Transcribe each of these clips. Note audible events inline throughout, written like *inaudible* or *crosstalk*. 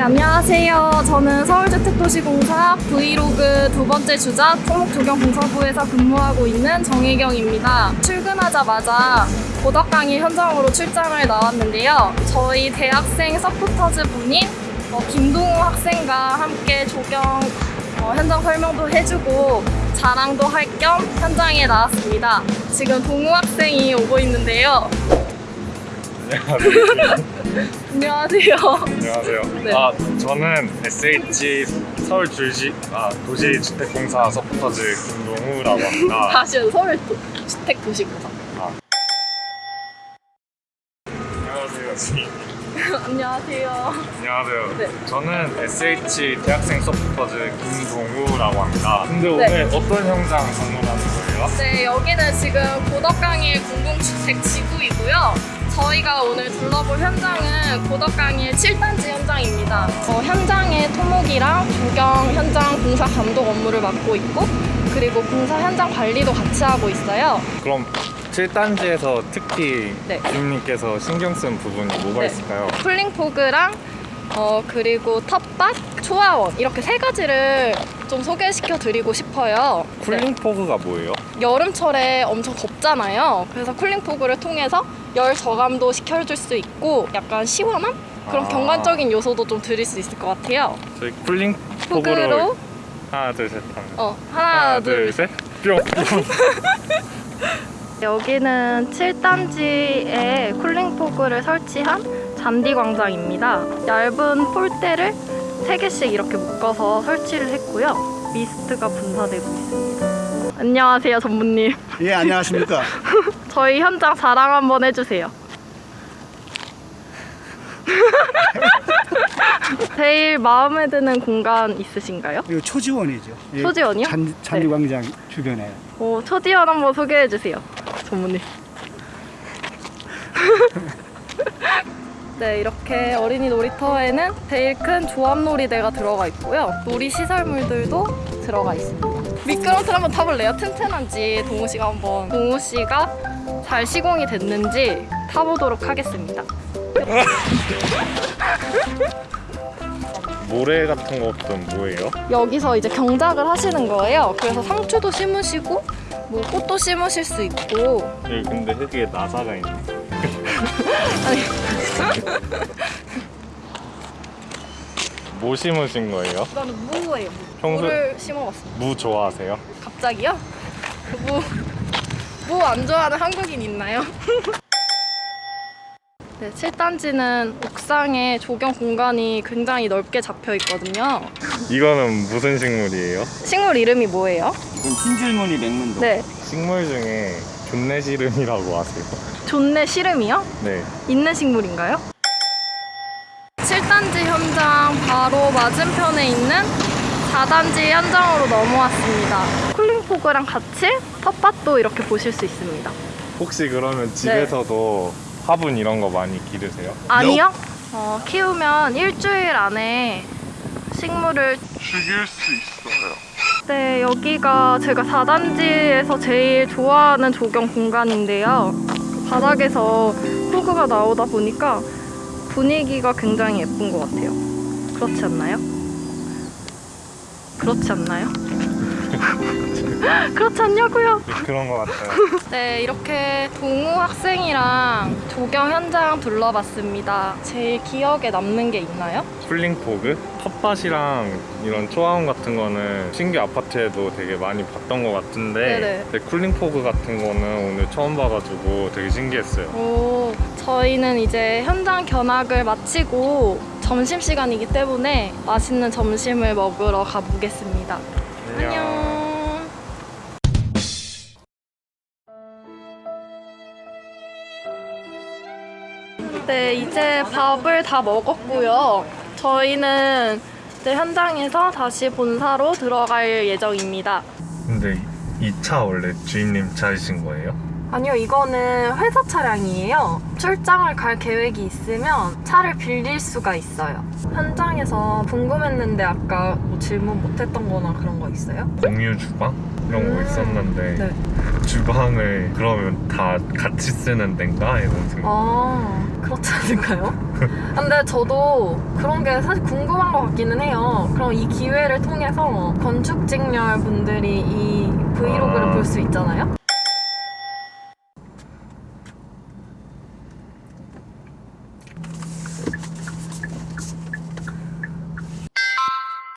네, 안녕하세요. 저는 서울주택도시공사 브이로그 두 번째 주자 토목조경공사부에서 근무하고 있는 정혜경입니다. 출근하자마자 고덕강일 현장으로 출장을 나왔는데요. 저희 대학생 서포터즈 분인 어, 김동우 학생과 함께 조경 어, 현장 설명도 해주고 자랑도 할 겸 현장에 나왔습니다. 지금 동우 학생이 오고 있는데요. 안녕하세요. 안녕하세요. *laughs* 네. 아 저는 SH 서울 주시 아 도시 주택공사 서포터즈 김동우라고 합니다. *laughs* 다시 서울 도- 주택 도시공사. 안녕하세요. 지- *laughs* 안녕하세요. 안녕하세요. 네. 저는 SH 대학생 서포터즈 김동우라고 합니다. 근데 네. 오늘 어떤 현장 방문하는 거예요? 네, 여기는 지금 고덕강일 공공주택 지구이고요. 저희가 오늘 둘러볼 현장은 고덕강일 7단지 현장입니다. 어, 현장의 토목이랑 조경 현장 공사 감독 업무를 맡고 있고 그리고 공사 현장 관리도 같이 하고 있어요. 그럼 7단지에서 특히 네. 주임님께서 신경 쓴 부분이 뭐가 네. 있을까요? cooling fog랑 어, 그리고 텃밭, 초화원 이렇게 세 가지를 좀 소개시켜 드리고 싶어요. 네. cooling fog가 뭐예요? 여름철에 엄청 덥잖아요. 그래서 cooling fog를 통해서 열 저감도 시켜줄 수 있고 약간 시원함? 그런 아. 경관적인 요소도 좀 드릴 수 있을 것 같아요. 저희 cooling fog로 fog로 하나 둘셋 하면 어, 하나, 둘, 셋 뿅! *laughs* 여기는 7단지에 cooling fog를 설치한 잔디 광장입니다. 얇은 폴대를 3개씩 이렇게 묶어서 설치를 했고요. 미스트가 분사되고 있습니다. 안녕하세요, 전무님. 예, 안녕하십니까. *laughs* 저희 현장 자랑 한번 해주세요. *laughs* 제일 마음에 드는 공간 있으신가요? 이거 초지원이죠. 예, 초지원이요? 잔, 잔디광장 주변에. 오, 초디언 한번 소개해 주세요. 전무님. *laughs* 네, 이렇게 어린이 놀이터에는 제일 큰 조합놀이대가 들어가 있고요. 놀이 시설물들도 들어가 있습니다. 미끄럼틀 한번 타볼래요? 튼튼한지 동우 씨가 한번 동우 씨가 잘 시공이 됐는지 타보도록 하겠습니다. *laughs* 모래 같은 것도 뭐예요? 여기서 이제 경작을 하시는 거예요. 그래서 상추도 심으시고 뭐 꽃도 심으실 수 있고 여기 근데 흙에 나사가 있네 *laughs* *laughs* 아니 *laughs* 뭐 심으신 거예요? 이거는 무예요. 무. 평소- 무를 심어봤어요. 무 좋아하세요? 갑자기요? 그 무, 무 안 좋아하는 한국인 있나요? *laughs* 네, 7단지는 옥상에 조경 공간이 굉장히 넓게 잡혀 있거든요. 이거는 무슨 식물이에요? 식물 이름이 뭐예요? 흰줄무늬 맹문도. 네, 식물 중에 존내시름이라고 아세요? 존내 시름이요? 네 있는 식물인가요? 7단지 현장 바로 맞은편에 있는 4단지 현장으로 넘어왔습니다. 쿨링포그랑 같이 텃밭도 이렇게 보실 수 있습니다. 혹시 그러면 집에서도 화분 이런 거 많이 기르세요? 아니요. 어, 키우면 일주일 안에 식물을 죽일 수 있어요 네, 여기가 제가 4단지에서 제일 좋아하는 조경 공간인데요. 바닥에서 호그가 나오다 보니까 분위기가 굉장히 예쁜 것 같아요. 그렇지 않나요? 그렇지 않나요? *laughs* 그렇지 않냐고요? 네, 그런 거 같아요 *laughs* 네, 이렇게 동우 학생이랑 조경 현장 둘러봤습니다. 제일 기억에 남는 게 있나요? 쿨링포그? 텃밭이랑 이런 초화원 같은 거는 신규 아파트에도 되게 많이 봤던 것 같은데. 근데 쿨링포그 같은 거는 오늘 처음 봐가지고 되게 신기했어요 오, 저희는 이제 현장 견학을 마치고 점심시간이기 때문에 맛있는 점심을 먹으러 가보겠습니다. 안녕. 네, 이제 밥을 다 먹었고요. 저희는 이제 현장에서 다시 본사로 들어갈 예정입니다. 근데 이 차 원래 주인님 차이신 거예요? 아니요, 이거는 회사 차량이에요. 출장을 갈 계획이 있으면 차를 빌릴 수가 있어요. 현장에서 궁금했는데 아까 뭐 질문 못했던 거나 그런 거 있어요? 공유 주방? 이런 거 음, 있었는데 네. 주방을 그러면 다 같이 쓰는 데인가 이런 생각. 아 그렇지 않을까요? *laughs* 근데 저도 그런 게 사실 궁금한 것 같기는 해요. 그럼 이 기회를 통해서 건축직렬 분들이 이 브이로그를 아. 볼수 있잖아요.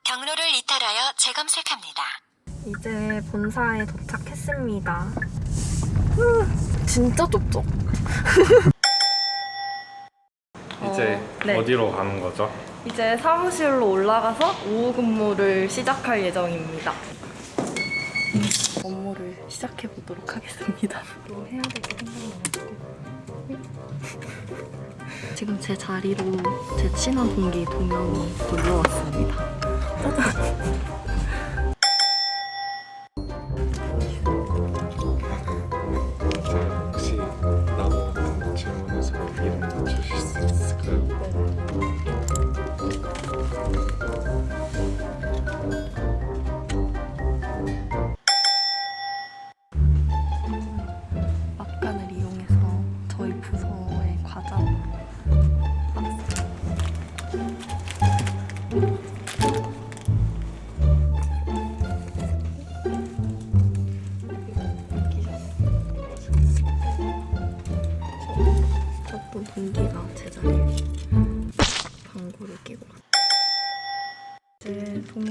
경로를 이탈하여 재검색합니다. 이제 본사에 도착했 습니다. 후, 진짜 좁죠? *laughs* 이제 어, 네. 어디로 가는 거죠? 이제 사무실로 올라가서 오후 근무를 시작할 예정입니다. 업무를 시작해 보도록 하겠습니다. 뭐 해야 될게 생각나가지고. 지금 제 자리로 제 친한 동기 두 명이 놀러 왔습니다. 혹시 *laughs*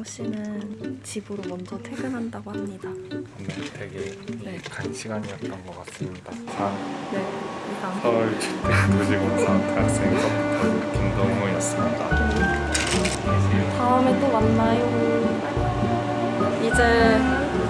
동우 씨는 집으로 먼저 퇴근한다고 합니다. 오늘 되게 네. 간 시간이었던 것 같습니다. 자, 네, 이상. 서울 주택도시공사 대학생 서포터 김동호였습니다. 다음에 또 만나요. 이제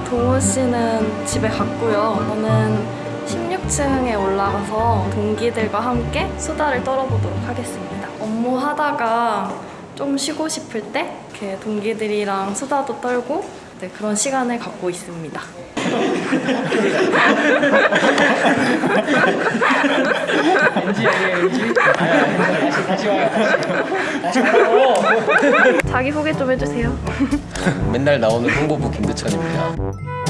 동훈 씨는 집에 갔고요. 저는 16층에 올라가서 동기들과 함께 수다를 떨어보도록 하겠습니다. 업무하다가 좀 쉬고 싶을 때 이렇게 동기들이랑 수다도 떨고 네, 그런 시간을 갖고 있습니다. *laughs* 자기 소개 좀 해주세요. 맨날 나오는 홍보부 김대천입니다.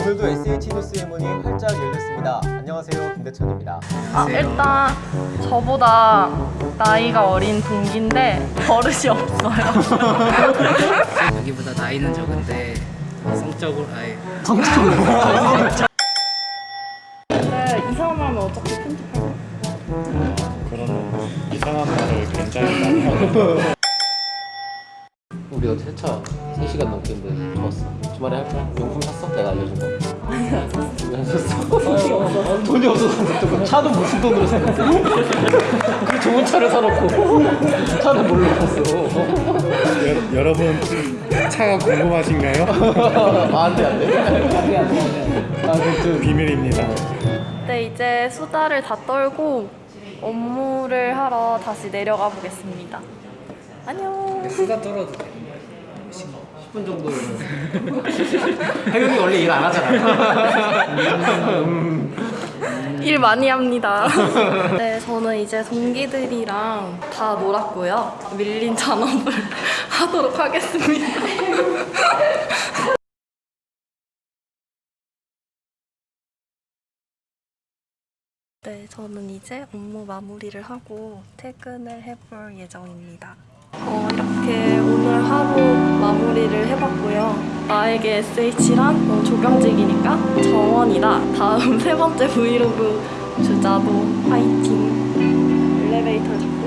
오늘도 SH 뉴스의 문이 활짝 열렸습니다. 안녕하세요, 김대천입니다. 아, 일단 저보다 나이가 어린 동기인데 버릇이 없어요. *laughs* 여기보다 나이는 적은데 성적으로 아예 근데 이상하면 어차피 편집할 그러면 이상한 말을 굉장히 많이 하는 우리 어제 세차 3시간 넘게 했는데 좋았어. 주말에 할까? 용품 샀어? 내가 알려준 거. 안 샀어. 돈이 없어서 또 차도 무슨 돈으로 샀어? 그 좋은 차를 사놓고 차는 뭘로 샀어? 여러분 차가 궁금하신가요? 아, 안 돼, 안 돼. 안 돼. 아, 그, 비밀입니다. 네, 이제 수다를 다 떨고 업무를 하러 다시 내려가 보겠습니다. 안녕. 수다 떨어도 돼 10분 정도. *laughs* 혜경이 원래 일 안 하잖아. 일 많이 합니다. *laughs* 네, 저는 이제 동기들이랑 다 놀았고요. 밀린 잔업을 *laughs* 하도록 하겠습니다. 네, 저는 이제 업무 마무리를 하고 퇴근을 해볼 예정입니다. 어, 이렇게 오늘 하루 마무리를 해봤고요. 나에게 SH란 어, 조경직이니까 정원이다. 다음 세 번째 브이로그 주자도 화이팅. 엘리베이터를 잡고